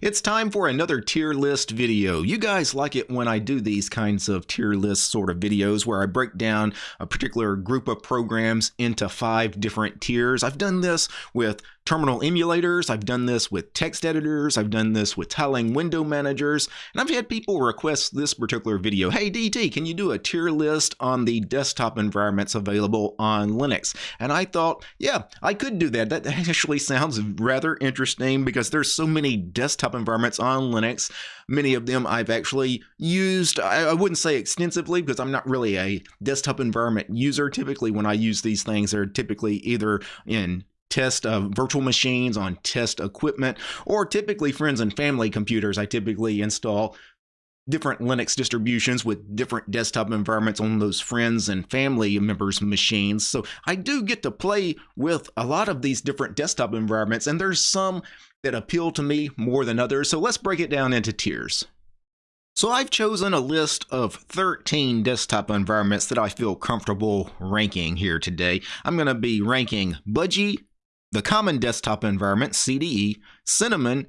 It's time for another tier list video. You guys like it when I do these kinds of tier list sort of videos where I break down a particular group of programs into five different tiers. I've done this with terminal emulators, I've done this with text editors, I've done this with tiling window managers, and I've had people request this particular video. Hey DT, can you do a tier list on the desktop environments available on Linux? And I thought, yeah, I could do that. That actually sounds rather interesting because there's so many desktop environments on Linux. Many of them I've actually used. I, wouldn't say extensively because I'm not really a desktop environment user. Typically, when I use these things, they're typically either in test uh, virtual machines on test equipment or typically friends and family computers. I typically install different linux distributions with different desktop environments on those friends and family members machines. So i do get to play with a lot of these different desktop environments and there's some that appeal to me more than others. So let's break it down into tiers. So I've chosen a list of 13 desktop environments that I feel comfortable ranking here today. I'm going to be ranking Budgie, the common desktop environment, CDE, Cinnamon,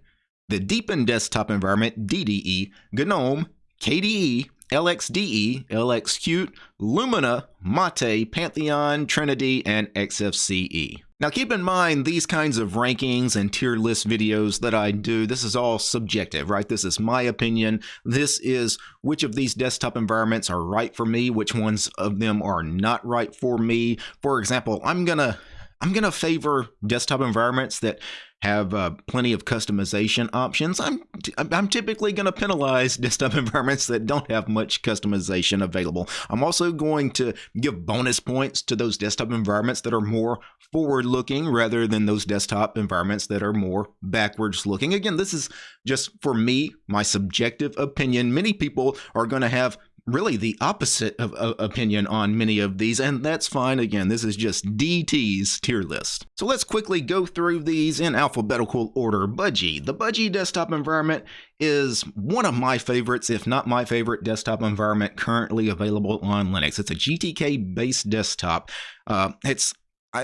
the Deepin desktop environment, DDE, GNOME, KDE, LXDE, LXQt, Lumina, Mate, Pantheon, Trinity, and XFCE. Now keep in mind these kinds of rankings and tier list videos that I do, this is all subjective, right? This is my opinion. This is which of these desktop environments are right for me, which ones of them are not right for me. For example, I'm gonna I'm going to favor desktop environments that have uh, plenty of customization options. I'm I'm typically going to penalize desktop environments that don't have much customization available. I'm also going to give bonus points to those desktop environments that are more forward-looking rather than those desktop environments that are more backwards-looking. Again, this is just for me, my subjective opinion. Many people are going to have really the opposite of, opinion on many of these, and that's fine. Again, this is just DT's tier list. So let's quickly go through these in alphabetical order. Budgie. The Budgie desktop environment is one of my favorites, if not my favorite desktop environment currently available on Linux. It's a GTK-based desktop. Uh, it's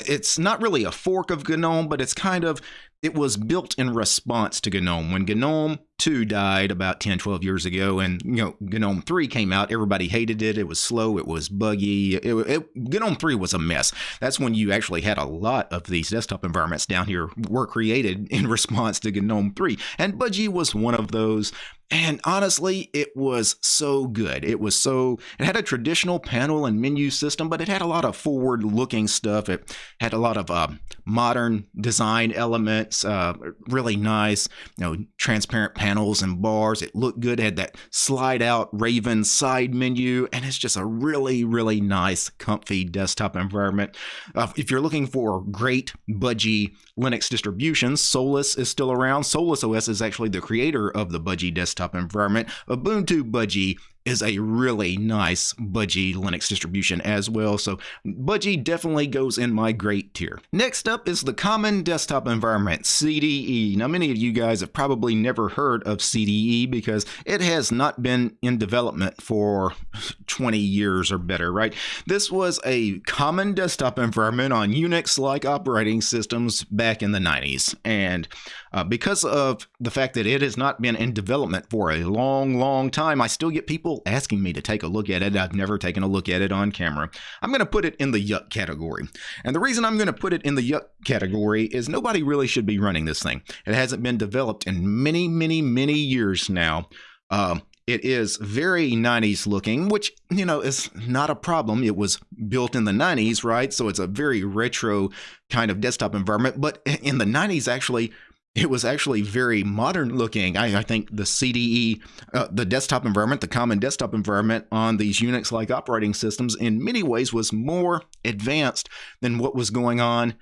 it's not really a fork of GNOME, but it's kind of it was built in response to GNOME. When GNOME 2 died about 10, 12 years ago, and you know GNOME 3 came out, everybody hated it. It was slow, it was buggy. It, it, GNOME 3 was a mess. That's when you actually had a lot of these desktop environments down here were created in response to GNOME 3. And Budgie was one of those. And honestly, it was so good. It was so, it had a traditional panel and menu system, but it had a lot of forward looking stuff. It had a lot of uh, modern design elements, uh, really nice, you know, transparent panels and bars. It looked good. It had that slide out Raven side menu, and it's just a really, really nice, comfy desktop environment. Uh, if you're looking for great budgie Linux distributions, Solus is still around. Solus OS is actually the creator of the budgie desktop desktop environment. Ubuntu Budgie is a really nice Budgie Linux distribution as well, so Budgie definitely goes in my great tier. Next up is the common desktop environment, CDE. Now many of you guys have probably never heard of CDE because it has not been in development for 20 years or better, right? This was a common desktop environment on Unix-like operating systems back in the 90s, and uh, because of the fact that it has not been in development for a long, long time, I still get people asking me to take a look at it. I've never taken a look at it on camera. I'm going to put it in the yuck category. And the reason I'm going to put it in the yuck category is nobody really should be running this thing. It hasn't been developed in many, many, many years now. Uh, it is very 90s looking, which, you know, is not a problem. It was built in the 90s, right? So it's a very retro kind of desktop environment. But in the 90s, actually, it was actually very modern looking. I, I think the CDE, uh, the desktop environment, the common desktop environment on these Unix like operating systems, in many ways was more advanced than what was going on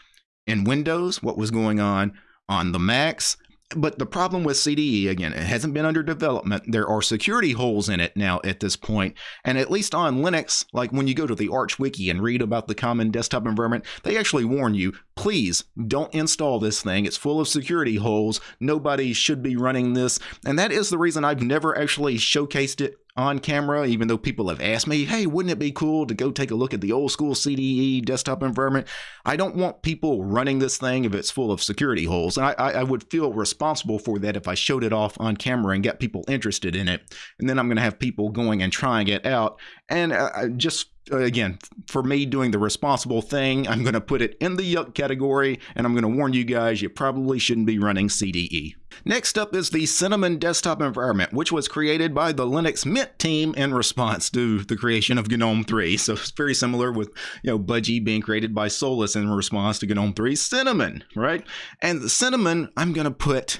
in Windows, what was going on on the Macs, but the problem with CDE, again, it hasn't been under development. There are security holes in it now at this point. And at least on Linux, like when you go to the Arch Wiki and read about the common desktop environment, they actually warn you please don't install this thing. It's full of security holes. Nobody should be running this. And that is the reason I've never actually showcased it on camera, even though people have asked me, hey, wouldn't it be cool to go take a look at the old school CDE desktop environment? I don't want people running this thing if it's full of security holes. And I, I would feel responsible for that if I showed it off on camera and got people interested in it. And then I'm going to have people going and trying it out. And uh, just Uh, again, for me doing the responsible thing, I'm going to put it in the yuck category, and I'm going to warn you guys you probably shouldn't be running CDE. Next up is the Cinnamon desktop environment, which was created by the Linux Mint team in response to the creation of GNOME 3. So it's very similar with, you know, Budgie being created by Solus in response to GNOME 3 Cinnamon, right? And Cinnamon, I'm going to put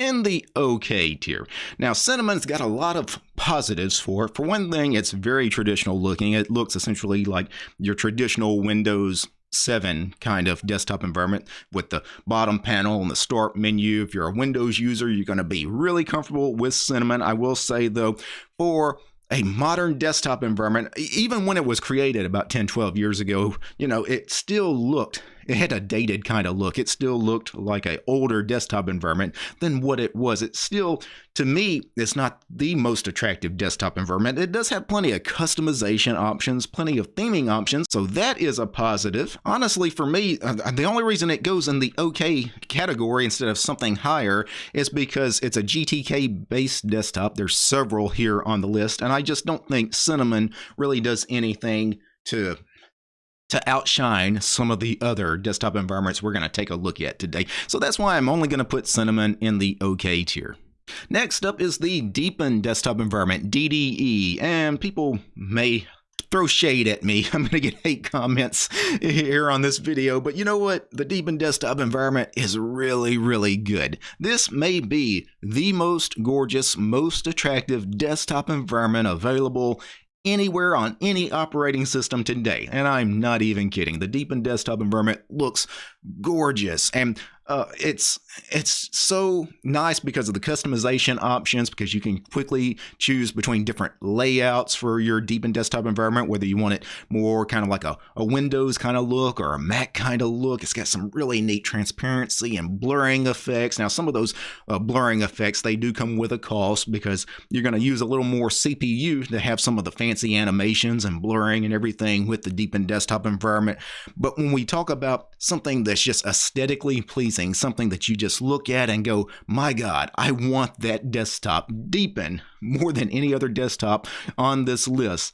in the okay tier. Now, Cinnamon's got a lot of positives for it. For one thing, it's very traditional looking. It looks essentially like your traditional Windows 7 kind of desktop environment with the bottom panel and the start menu. If you're a Windows user, you're going to be really comfortable with Cinnamon. I will say, though, for a modern desktop environment, even when it was created about 10, 12 years ago, you know, it still looked it had a dated kind of look. It still looked like an older desktop environment than what it was. It still, to me, it's not the most attractive desktop environment. It does have plenty of customization options, plenty of theming options, so that is a positive. Honestly, for me, uh, the only reason it goes in the okay category instead of something higher is because it's a GTK based desktop. There's several here on the list, and I just don't think Cinnamon really does anything to to outshine some of the other desktop environments we're going to take a look at today. So that's why I'm only going to put Cinnamon in the OK tier. Next up is the Deepin desktop environment, DDE, and people may throw shade at me. I'm going to get hate comments here on this video, but you know what? The Deepin desktop environment is really, really good. This may be the most gorgeous, most attractive desktop environment available anywhere on any operating system today. And I'm not even kidding. The Deepin desktop environment looks gorgeous. And uh, it's it's so nice because of the customization options because you can quickly choose between different layouts for your Deepin desktop environment whether you want it more kind of like a, a windows kind of look or a mac kind of look. It's got some really neat transparency and blurring effects. Now some of those uh, blurring effects they do come with a cost because you're going to use a little more cpu to have some of the fancy animations and blurring and everything with the Deepin desktop environment. But when we talk about something that's just aesthetically pleasing something that you just look at and go, my God, I want that desktop. Deepin more than any other desktop on this list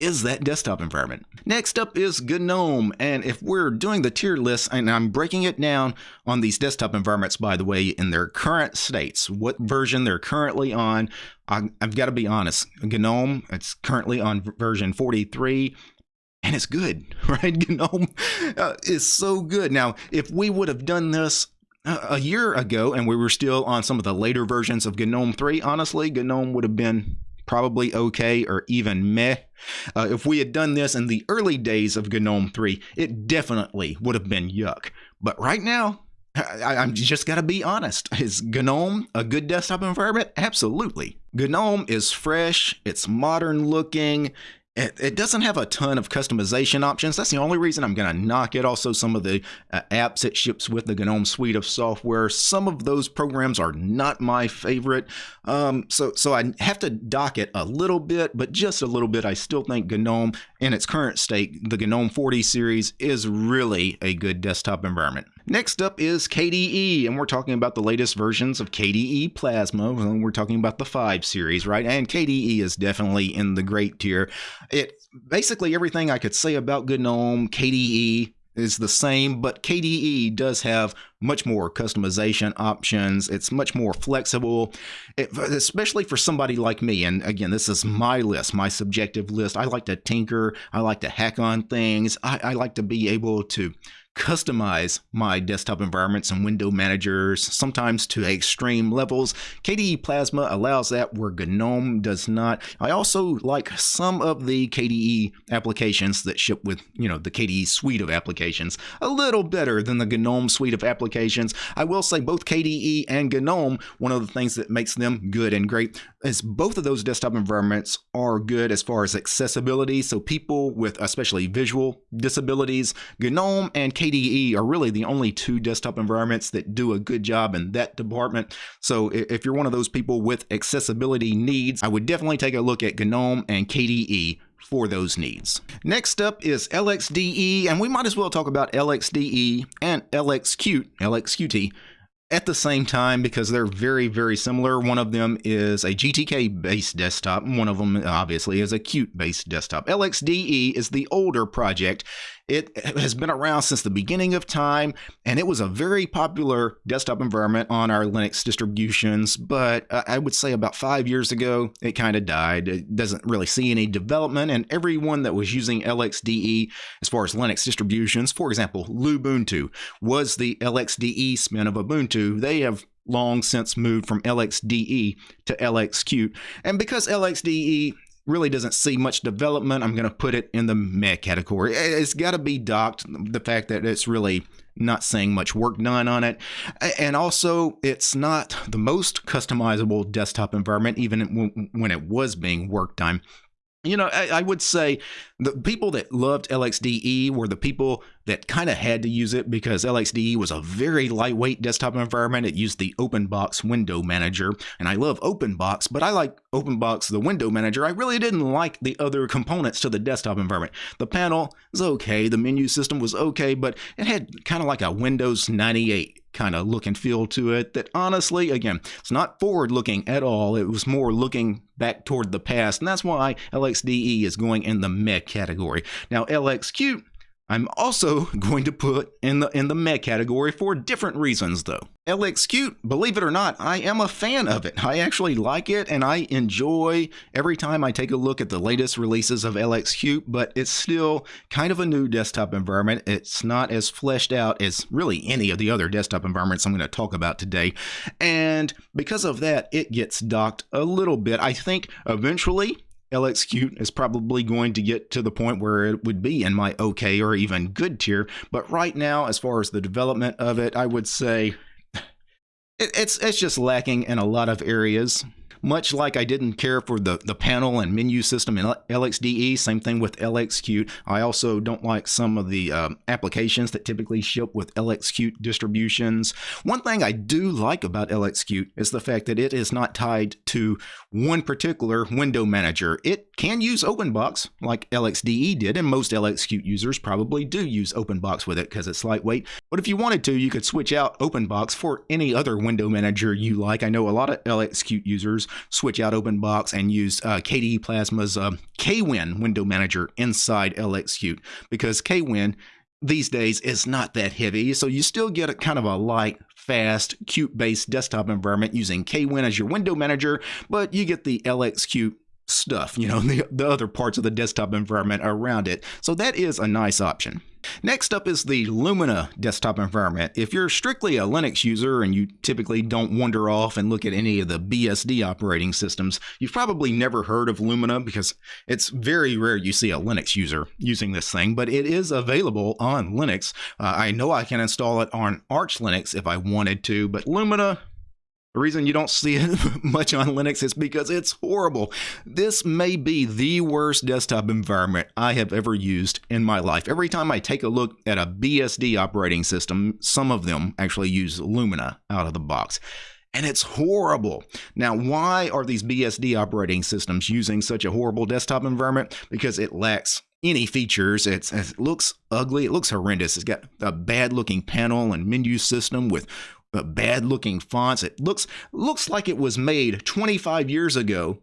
is that desktop environment. Next up is GNOME, and if we're doing the tier list, and I'm breaking it down on these desktop environments, by the way, in their current states, what version they're currently on, I've got to be honest, GNOME, it's currently on version 43, and it's good, right? GNOME uh, is so good. Now, if we would have done this a year ago and we were still on some of the later versions of GNOME 3, honestly, GNOME would have been probably okay or even meh. Uh, if we had done this in the early days of GNOME 3, it definitely would have been yuck. But right now, I, am just got to be honest. Is GNOME a good desktop environment? Absolutely. GNOME is fresh, it's modern looking, it, it, doesn't have a ton of customization options. That's the only reason I'm going to knock it. Also, some of the uh, apps it ships with the GNOME suite of software, some of those programs are not my favorite. Um, so, so I have to dock it a little bit, but just a little bit. I still think GNOME, in its current state, the GNOME 40 series is really a good desktop environment. Next up is KDE, and we're talking about the latest versions of KDE Plasma. We're talking about the 5 series, right? And KDE is definitely in the great tier. It basically everything I could say about GNOME, KDE is the same, but KDE does have much more customization options. It's much more flexible, it, especially for somebody like me. And again, this is my list, my subjective list. I like to tinker, I like to hack on things, I, I like to be able to customize my desktop environments and window managers, sometimes to extreme levels. KDE Plasma allows that where GNOME does not. I also like some of the KDE applications that ship with, you know, the KDE suite of applications a little better than the GNOME suite of applications. I will say both KDE and GNOME, one of the things that makes them good and great is both of those desktop environments are good as far as accessibility. So people with especially visual disabilities, GNOME and KDE KDE are really the only two desktop environments that do a good job in that department. So if you're one of those people with accessibility needs, I would definitely take a look at GNOME and KDE for those needs. Next up is LXDE, and we might as well talk about LXDE and LXQt, LXQT at the same time because they're very, very similar. One of them is a GTK based desktop, and one of them obviously is a Qt based desktop. LXDE is the older project. It has been around since the beginning of time, and it was a very popular desktop environment on our Linux distributions. But I would say about five years ago, it kind of died. It doesn't really see any development, and everyone that was using LXDE as far as Linux distributions, for example, Lubuntu, was the LXDE spin of Ubuntu. They have long since moved from LXDE to LXQt. And because LXDE really doesn't see much development. I'm going to put it in the meh category. It's got to be docked. The fact that it's really not seeing much work done on it. And also, it's not the most customizable desktop environment, even when it was being worked on. You know, I, I, would say the people that loved LXDE were the people that kind of had to use it because LXDE was a very lightweight desktop environment. It used the OpenBox window manager, and I love OpenBox, but I like OpenBox, the window manager. I really didn't like the other components to the desktop environment. The panel was okay, the menu system was okay, but it had kind of like a Windows 98 kind of look and feel to it that honestly, again, it's not forward looking at all. It was more looking back toward the past. And that's why LXDE is going in the meh category. Now, LXQt I'm also going to put in the in the meh category for different reasons though. LXQt, believe it or not, I am a fan of it. I actually like it and I enjoy every time I take a look at the latest releases of LXQt, but it's still kind of a new desktop environment. It's not as fleshed out as really any of the other desktop environments I'm going to talk about today. And because of that, it gets docked a little bit. I think eventually LXQt is probably going to get to the point where it would be in my okay or even good tier. But right now, as far as the development of it, I would say it's it's just lacking in a lot of areas. Much like I didn't care for the, the panel and menu system in LXDE, same thing with LXQt. I also don't like some of the um, applications that typically ship with LXQt distributions. One thing I do like about LXQt is the fact that it is not tied to one particular window manager. It can use OpenBox like LXDE did, and most LXQt users probably do use OpenBox with it because it's lightweight. But if you wanted to, you could switch out OpenBox for any other window manager you like. I know a lot of LXQt users switch out OpenBox and use uh, KDE Plasma's uh, KWin window manager inside LXQt because KWin these days is not that heavy, so you still get a kind of a light, fast, Qt-based desktop environment using KWin as your window manager, but you get the LXQt stuff, you know, the, the other parts of the desktop environment around it. So that is a nice option. Next up is the Lumina desktop environment. If you're strictly a Linux user and you typically don't wander off and look at any of the BSD operating systems, you've probably never heard of Lumina because it's very rare you see a Linux user using this thing, but it is available on Linux. Uh, I know I can install it on Arch Linux if I wanted to, but Lumina the reason you don't see it much on Linux is because it's horrible. This may be the worst desktop environment I have ever used in my life. Every time I take a look at a BSD operating system, some of them actually use Lumina out of the box. And it's horrible. Now, why are these BSD operating systems using such a horrible desktop environment? Because it lacks any features. It's, it looks ugly. It looks horrendous. It's got a bad looking panel and menu system with bad looking fonts. It looks looks like it was made 25 years ago,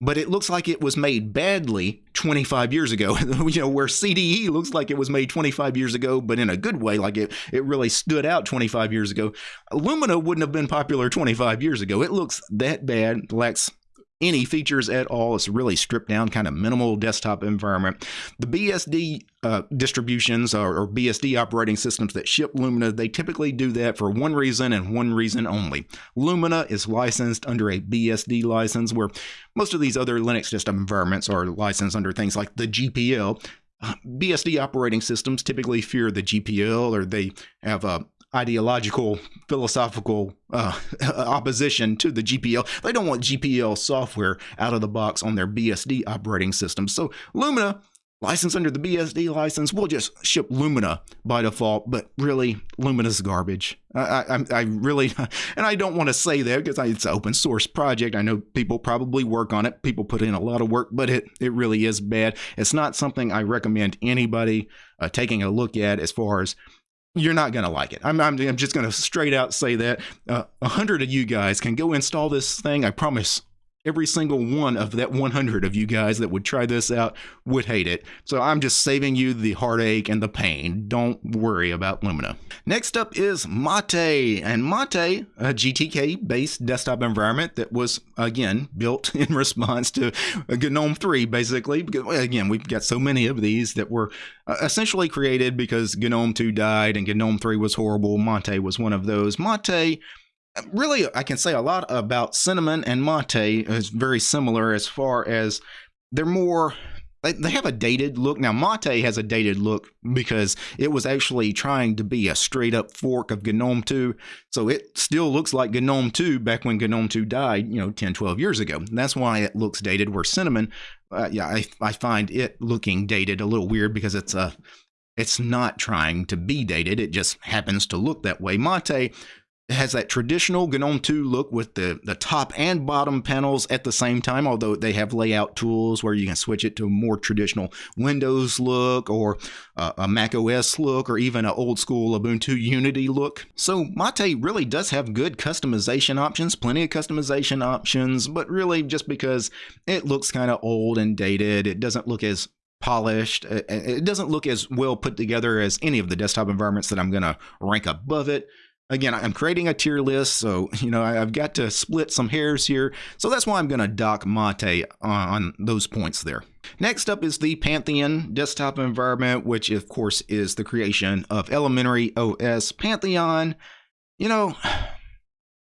but it looks like it was made badly 25 years ago. you know, where CDE looks like it was made 25 years ago, but in a good way, like it it really stood out 25 years ago. Lumina wouldn't have been popular 25 years ago. It looks that bad, lacks any features at all. It's really stripped down, kind of minimal desktop environment. The BSD uh, distributions or, or, BSD operating systems that ship Lumina, they typically do that for one reason and one reason only. Lumina is licensed under a BSD license, where most of these other Linux desktop environments are licensed under things like the GPL. Uh, BSD operating systems typically fear the GPL or they have a ideological, philosophical uh, opposition to the GPL. They don't want GPL software out of the box on their BSD operating system. So Lumina license under the BSD license, we'll just ship Lumina by default. But really, Lumina's garbage. I, I, I really, and I don't want to say that because it's an open source project. I know people probably work on it. People put in a lot of work, but it, it really is bad. It's not something I recommend anybody uh, taking a look at as far as you're not going to like it. I'm, I'm, I'm just going to straight out say that uh, a uh, hundred of you guys can go install this thing. I promise every single one of that 100 of you guys that would try this out would hate it. So I'm just saving you the heartache and the pain. Don't worry about Lumina. Next up is Mate, and Mate, a GTK based desktop environment that was again built in response to GNOME 3 basically. Again, we've got so many of these that were uh, essentially created because GNOME 2 died and GNOME 3 was horrible. Mate was one of those. Mate really, I can say a lot about cinnamon and mate is very similar as far as they're more they, have a dated look. Now, Mate has a dated look because it was actually trying to be a straight up fork of GNOME 2. So it still looks like GNOME 2 back when GNOME 2 died, you know, 10, 12 years ago. That's why it looks dated. Where Cinnamon, uh, yeah, I, I find it looking dated a little weird because it's a. It's not trying to be dated. It just happens to look that way. Mate it has that traditional GNOME 2 look with the, the top and bottom panels at the same time, although they have layout tools where you can switch it to a more traditional Windows look or uh, a Mac OS look or even an old school Ubuntu Unity look. So Mate really does have good customization options, plenty of customization options, but really just because it looks kind of old and dated, it doesn't look as polished. It doesn't look as well put together as any of the desktop environments that I'm going to rank above it again, I'm creating a tier list, so you know I've got to split some hairs here. So that's why I'm going to dock Mate on those points there. Next up is the Pantheon desktop environment, which of course is the creation of Elementary OS. Pantheon, you know,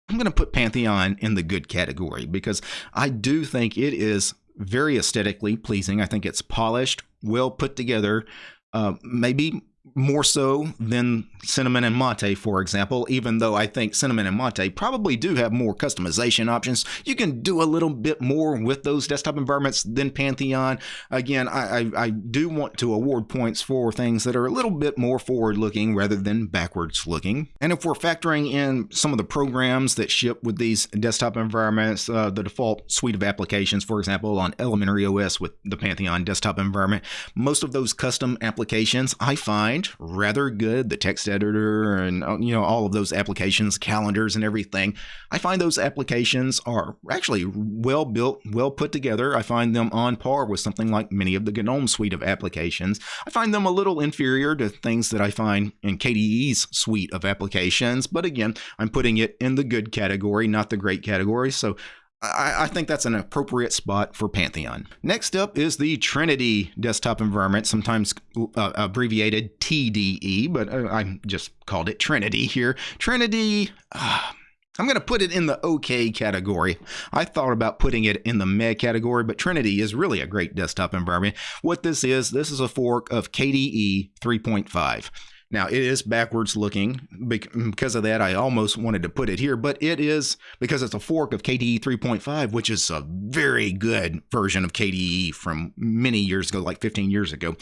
I'm going to put Pantheon in the good category because I do think it is very aesthetically pleasing. I think it's polished, well put together, uh, maybe more so than cinnamon and mate, for example, even though I think cinnamon and mate probably do have more customization options. You can do a little bit more with those desktop environments than Pantheon. Again, I, I, I do want to award points for things that are a little bit more forward looking rather than backwards looking. And if we're factoring in some of the programs that ship with these desktop environments, uh, the default suite of applications, for example, on Elementary OS with the Pantheon desktop environment, most of those custom applications I find rather good. The text editor and uh, you know all of those applications, calendars and everything. I find those applications are actually well built, well put together. I find them on par with something like many of the GNOME suite of applications. I find them a little inferior to things that I find in KDE's suite of applications, but again, I'm putting it in the good category, not the great category. So I, I, think that's an appropriate spot for Pantheon. Next up is the Trinity desktop environment, sometimes uh, abbreviated TDE, but uh, I just called it Trinity here. Trinity. Uh, I'm going to put it in the OK category. I thought about putting it in the meh category, but Trinity is really a great desktop environment. What this is, this is a fork of KDE 3.5. Now, it is backwards looking. Because of that, I almost wanted to put it here, but it is because it's a fork of KDE 3.5, which is a very good version of KDE from many years ago, like 15 years ago.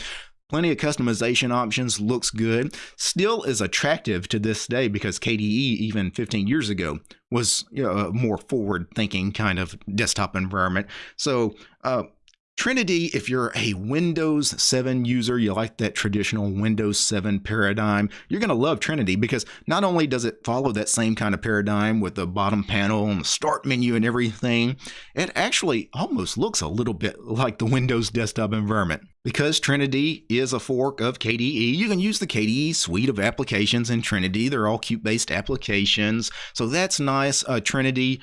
Plenty of customization options, looks good. Still is attractive to this day because KDE, even 15 years ago, was you know, a more forward thinking kind of desktop environment. So, uh, Trinity, if you're a Windows 7 user, you like that traditional Windows 7 paradigm, you're going to love Trinity because not only does it follow that same kind of paradigm with the bottom panel and the start menu and everything, it actually almost looks a little bit like the Windows desktop environment. Because Trinity is a fork of KDE, you can use the KDE suite of applications in Trinity. They're all Qt based applications. So that's nice. Uh, Trinity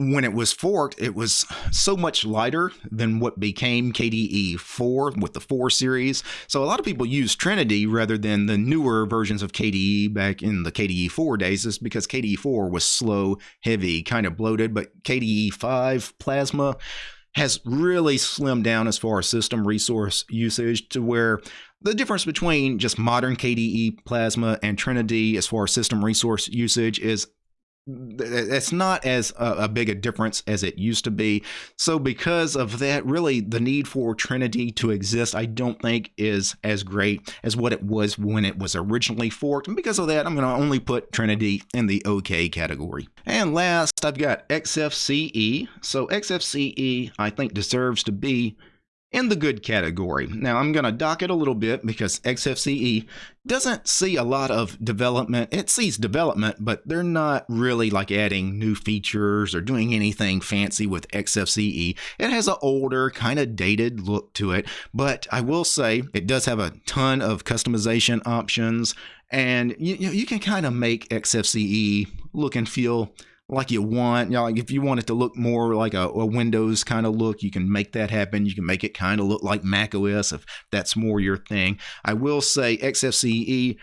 when it was forked, it was so much lighter than what became KDE 4 with the 4 series. So a lot of people use Trinity rather than the newer versions of KDE back in the KDE 4 days, is because KDE 4 was slow, heavy, kind of bloated, but KDE 5 Plasma has really slimmed down as far as system resource usage to where the difference between just modern KDE Plasma and Trinity as far as system resource usage is it's not as a, a, big a difference as it used to be. So because of that, really the need for Trinity to exist, I don't think is as great as what it was when it was originally forked. And because of that, I'm going to only put Trinity in the OK category. And last, I've got XFCE. So XFCE, I think deserves to be in the good category. Now, I'm going to dock it a little bit because XFCE doesn't see a lot of development. It sees development, but they're not really like adding new features or doing anything fancy with XFCE. It has an older, kind of dated look to it, but I will say it does have a ton of customization options, and you, you can kind of make XFCE look and feel like you want. You know, like if you want it to look more like a, a Windows kind of look, you can make that happen. You can make it kind of look like Mac OS if that's more your thing. I will say XFCE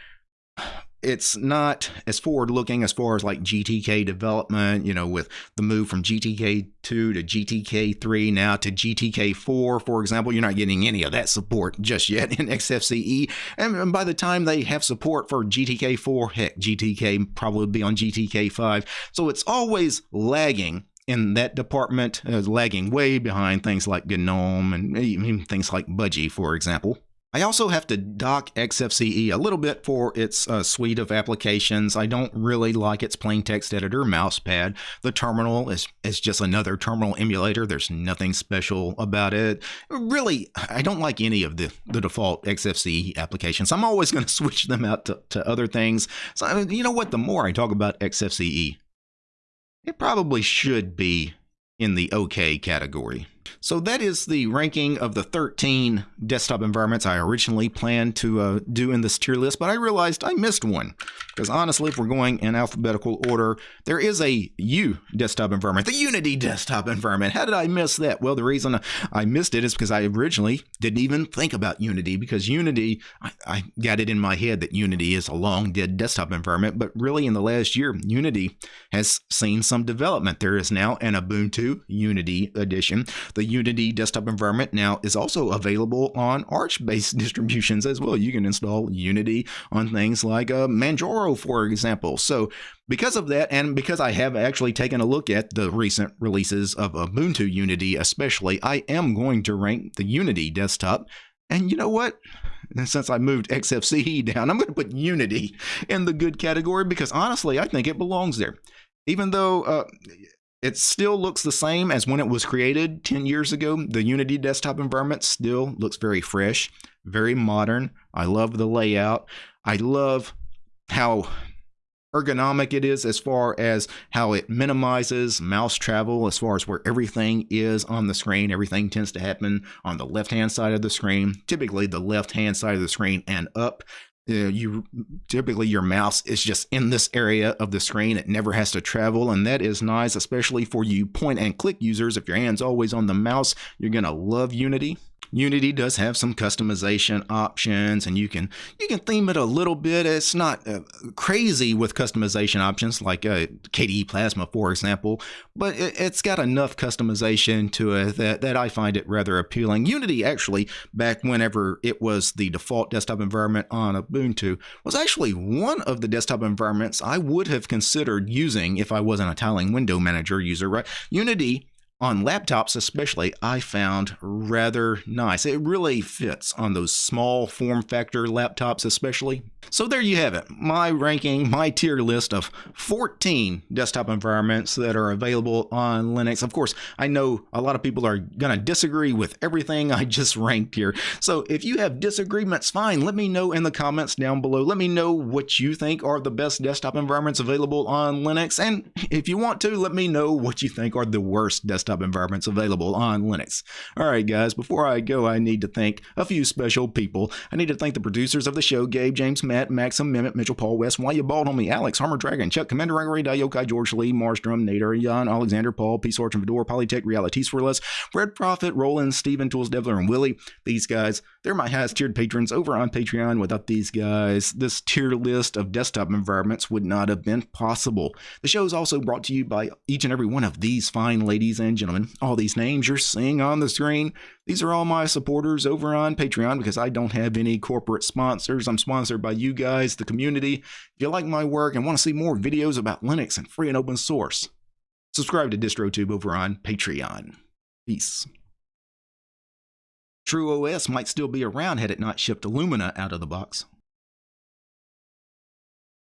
it's not as forward looking as far as like GTK development, you know, with the move from GTK 2 to GTK 3 now to GTK 4, for example. You're not getting any of that support just yet in XFCE. And by the time they have support for GTK 4, heck, GTK probably be on GTK 5. So it's always lagging in that department, uh, lagging way behind things like GNOME and even things like Budgie, for example. I also have to dock XFCE a little bit for its uh, suite of applications. I don't really like its plain text editor mousepad. The terminal is, is just another terminal emulator. There's nothing special about it. Really, I don't like any of the, the default XFCE applications. I'm always going to switch them out to, to other things. So, I mean, you know what? The more I talk about XFCE, it probably should be in the OK category. So that is the ranking of the 13 desktop environments I originally planned to uh, do in this tier list, but I realized I missed one. Because honestly, if we're going in alphabetical order, there is a U desktop environment, the Unity desktop environment. How did I miss that? Well, the reason I missed it is because I originally didn't even think about Unity, because Unity, I, I got it in my head that Unity is a long dead desktop environment, but really in the last year, Unity has seen some development. There is now an Ubuntu Unity edition. The Unity desktop environment now is also available on Arch-based distributions as well. You can install Unity on things like uh, Manjaro, for example. So because of that, and because I have actually taken a look at the recent releases of Ubuntu Unity especially, I am going to rank the Unity desktop. And you know what? since I moved XFCE down, I'm going to put Unity in the good category because honestly, I think it belongs there. Even though uh, it still looks the same as when it was created 10 years ago. The Unity desktop environment still looks very fresh, very modern. I love the layout. I love how ergonomic it is as far as how it minimizes mouse travel as far as where everything is on the screen. Everything tends to happen on the left hand side of the screen, typically the left hand side of the screen and up Uh, you typically your mouse is just in this area of the screen. It never has to travel and that is nice especially for you point and click users. If your hands always on the mouse you're gonna love unity Unity does have some customization options and you can you can theme it a little bit. It's not uh, crazy with customization options like uh, KDE Plasma for example, but it, has got enough customization to it that, that I find it rather appealing. Unity actually back whenever it was the default desktop environment on Ubuntu was actually one of the desktop environments I would have considered using if I wasn't a tiling window manager user, right? Unity on laptops especially i found rather nice. It really fits on those small form factor laptops especially. So there you have it my ranking my tier list of 14 desktop environments that are available on linux. Of course i know a lot of people are going to disagree with everything i just ranked here. So if you have disagreements fine let me know in the comments down below. Let me know what you think are the best desktop environments available on linux. And if you want to let me know what you think are the worst desktop desktop environments available on Linux. Alright guys, before I go I need to thank a few special people. I need to thank the producers of the show, Gabe, James, Matt, Maxim, Mehmet, Mitchell, Paul, West, Why You Bald on Me, Alex, Harmer Dragon, Chuck, Commander Gregory, Diokai, George Lee, Marstrom, Nader, Jan, Alexander, Paul, Peace, Orchard, Fedor, Polytech, Realities for Less, Red Prophet, Roland, Steven, Tools, Devler, and Willie. These guys, they're my highest tiered patrons over on Patreon. Without these guys, this tier list of desktop environments would not have been possible. The show is also brought to you by each and every one of these fine ladies and and gentlemen, all these names you're seeing on the screen, these are all my supporters over on Patreon because I don't have any corporate sponsors. I'm sponsored by you guys, the community. If you like my work and want to see more videos about Linux and free and open source, subscribe to DistroTube over on Patreon. Peace. TrueOS might still be around had it not shipped Lumina out of the box.